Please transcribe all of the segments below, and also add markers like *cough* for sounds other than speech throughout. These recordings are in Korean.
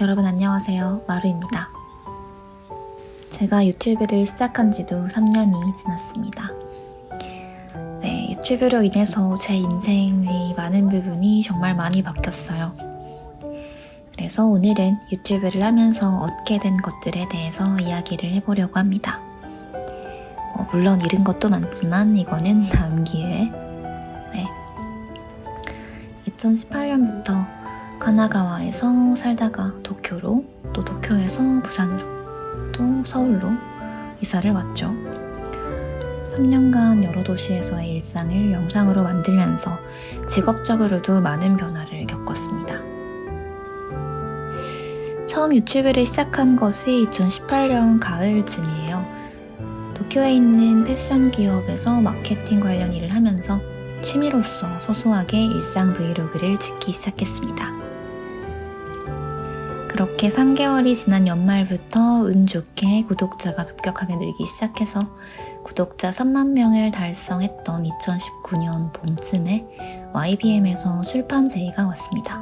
여러분 안녕하세요. 마루입니다. 제가 유튜브를 시작한 지도 3년이 지났습니다. 네, 유튜브로 인해서 제 인생의 많은 부분이 정말 많이 바뀌었어요. 그래서 오늘은 유튜브를 하면서 얻게 된 것들에 대해서 이야기를 해보려고 합니다. 어, 물론 잃은 것도 많지만 이거는 *laughs* 다음 기회에. 네. 2018년부터 가나가와에서 살다가 도쿄로, 또 도쿄에서 부산으로, 또 서울로 이사를 왔죠. 3년간 여러 도시에서의 일상을 영상으로 만들면서 직업적으로도 많은 변화를 겪었습니다. 처음 유튜브를 시작한 것이 2018년 가을쯤이에요. 도쿄에 있는 패션 기업에서 마케팅 관련 일을 하면서 취미로서 소소하게 일상 브이로그를 찍기 시작했습니다. 그렇게 3개월이 지난 연말부터 운 좋게 구독자가 급격하게 늘기 시작해서 구독자 3만 명을 달성했던 2019년 봄쯤에 YBM에서 출판 제의가 왔습니다.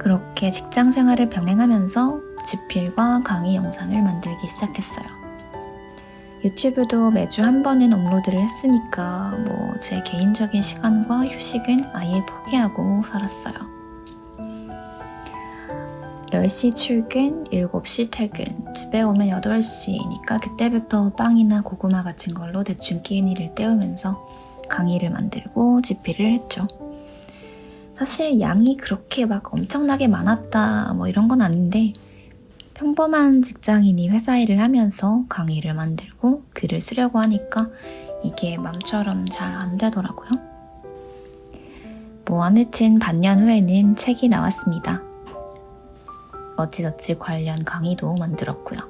그렇게 직장 생활을 병행하면서 집필과 강의 영상을 만들기 시작했어요. 유튜브도 매주 한 번은 업로드를 했으니까 뭐 제 개인적인 시간과 휴식은 아예 포기하고 살았어요. 10시 출근, 7시 퇴근, 집에 오면 8시니까 그때부터 빵이나 고구마 같은 걸로 대충 끼니를 때우면서 강의를 만들고 집필을 했죠. 사실 양이 그렇게 막 엄청나게 많았다 뭐 이런 건 아닌데 평범한 직장인이 회사 일을 하면서 강의를 만들고 글을 쓰려고 하니까 이게 맘처럼 잘 안 되더라고요. 뭐 아무튼 반년 후에는 책이 나왔습니다. 어찌저찌 관련 강의도 만들었고요.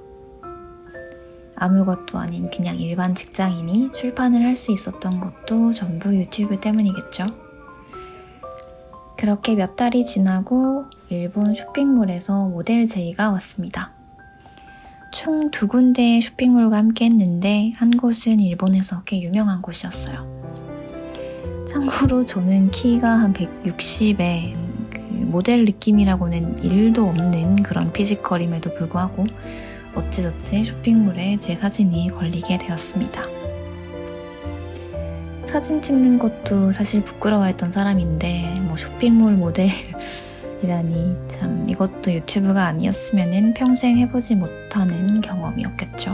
아무것도 아닌 그냥 일반 직장인이 출판을 할 수 있었던 것도 전부 유튜브 때문이겠죠. 그렇게 몇 달이 지나고 일본 쇼핑몰에서 모델 제의가 왔습니다. 총 두 군데의 쇼핑몰과 함께 했는데 한 곳은 일본에서 꽤 유명한 곳이었어요. 참고로 저는 키가 한 160에 그 모델 느낌이라고는 1도 없는 그런 피지컬임에도 불구하고 어찌저찌 쇼핑몰에 제 사진이 걸리게 되었습니다. 사진 찍는 것도 사실 부끄러워했던 사람인데 뭐 쇼핑몰 모델이라니 참 이것도 유튜브가 아니었으면 평생 해보지 못하는 경험이었겠죠.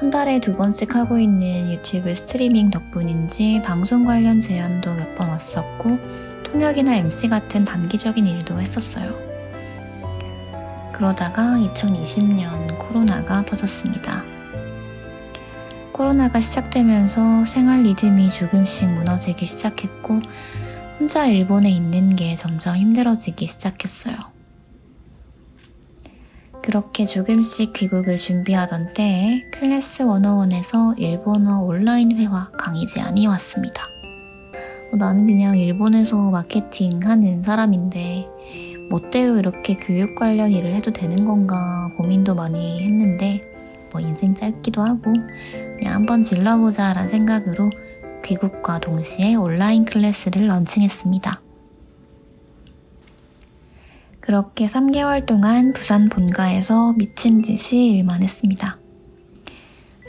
한 달에 두 번씩 하고 있는 유튜브 스트리밍 덕분인지 방송 관련 제안도 몇 번 왔었고 통역이나 MC 같은 단기적인 일도 했었어요. 그러다가 2020년 코로나가 터졌습니다. 코로나가 시작되면서 생활 리듬이 조금씩 무너지기 시작했고 혼자 일본에 있는 게 점점 힘들어지기 시작했어요. 그렇게 조금씩 귀국을 준비하던 때에 클래스 101에서 일본어 온라인 회화 강의 제안이 왔습니다. 어, 나는 그냥 일본에서 마케팅 하는 사람인데 멋대로 이렇게 교육 관련 일을 해도 되는 건가 고민도 많이 했는데 뭐 인생 짧기도 하고 그냥 한번 질러보자 라는 생각으로 귀국과 동시에 온라인 클래스를 런칭했습니다. 그렇게 3개월 동안 부산 본가에서 미친 듯이 일만 했습니다.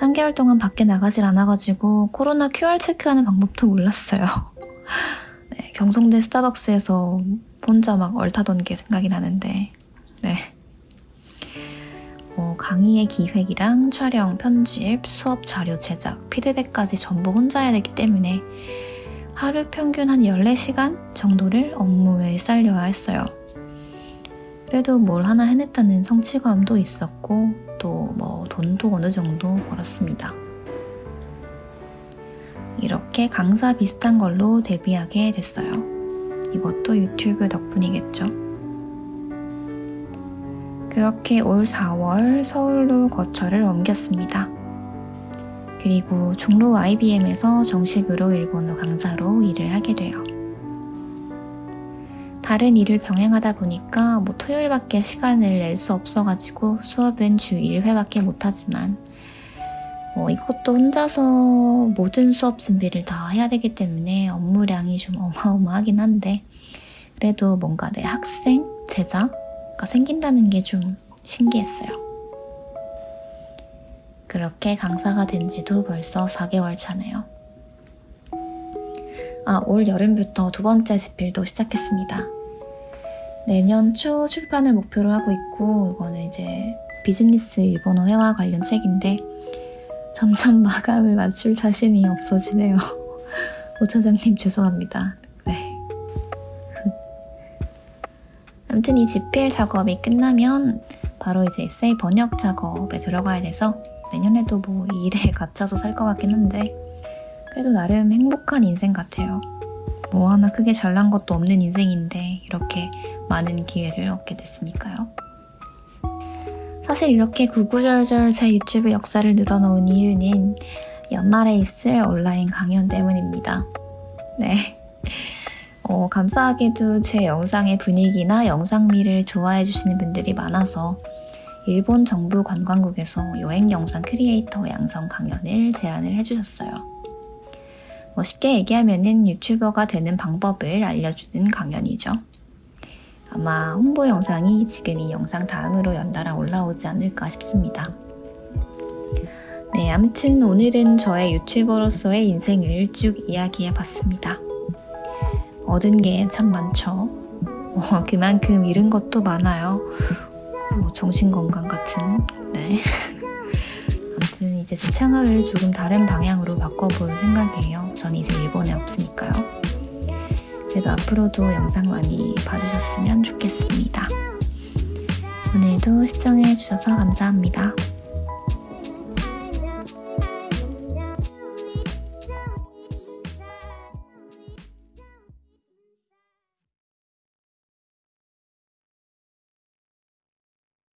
3개월 동안 밖에 나가질 않아가지고 코로나 QR 체크하는 방법도 몰랐어요. *laughs* 네, 경성대 스타벅스에서 혼자 막 얼타던 게 생각이 나는데, 네. 어, 강의의 기획이랑 촬영, 편집, 수업 자료 제작, 피드백까지 전부 혼자 해야 되기 때문에 하루 평균 한 14시간 정도를 업무에 쌀려야 했어요. 그래도 뭘 하나 해냈다는 성취감도 있었고 또 뭐 돈도 어느 정도 벌었습니다. 이렇게 강사 비슷한 걸로 데뷔하게 됐어요. 이것도 유튜브 덕분이겠죠. 그렇게 올 4월 서울로 거처를 옮겼습니다. 그리고 종로 IBM에서 정식으로 일본어 강사로 일을 하게 돼요. 다른 일을 병행하다 보니까 뭐 토요일밖에 시간을 낼 수 없어가지고 수업은 주 1회밖에 못하지만 뭐 이것도 혼자서 모든 수업 준비를 다 해야 되기 때문에 업무량이 좀 *laughs* 어마어마하긴 한데 그래도 뭔가 내 학생, 제자가 생긴다는 게 좀 신기했어요. 그렇게 강사가 된 지도 벌써 4개월 차네요. 아, 올 여름부터 두 번째 집필도 시작했습니다. 내년 초 출판을 목표로 하고 있고, 이거는 이제 비즈니스 일본어 회화 관련 책인데, 점점 마감을 맞출 자신이 없어지네요. *laughs* 오 차장님 죄송합니다. 네. 아무튼 이 집필 작업이 끝나면 바로 이제 에세이 번역 작업에 들어가야 돼서 내년에도 뭐이 일에 *laughs* 갇혀서 살 것 같긴 한데 그래도 나름 행복한 인생 같아요. 뭐 하나 크게 잘난 것도 없는 인생인데 이렇게 많은 기회를 얻게 됐으니까요. 사실 이렇게 구구절절 제 유튜브 역사를 늘어놓은 이유는 연말에 있을 온라인 강연 때문입니다. 네. 어, 감사하게도 제 영상의 분위기나 영상미를 좋아해 주시는 분들이 많아서 일본 정부 관광국에서 여행 영상 크리에이터 양성 강연을 제안을 해주셨어요. 뭐 쉽게 얘기하면은 유튜버가 되는 방법을 알려주는 강연이죠. 아마 홍보 영상이 지금 이 영상 다음으로 연달아 올라오지 않을까 싶습니다. 네, 아무튼 오늘은 저의 유튜버로서의 인생을 쭉 이야기해 봤습니다. 얻은 게 참 많죠. 어, 그만큼 잃은 것도 많아요. 뭐 정신건강 같은, 네. *laughs* 아무튼 이제 제 채널을 조금 다른 방향으로 바꿔볼 생각이에요. 전 이제 일본에 없으니까요. 그래도 앞으로도 영상 많이 봐주셨으면 좋겠습니다. 오늘도 시청해주셔서 감사합니다.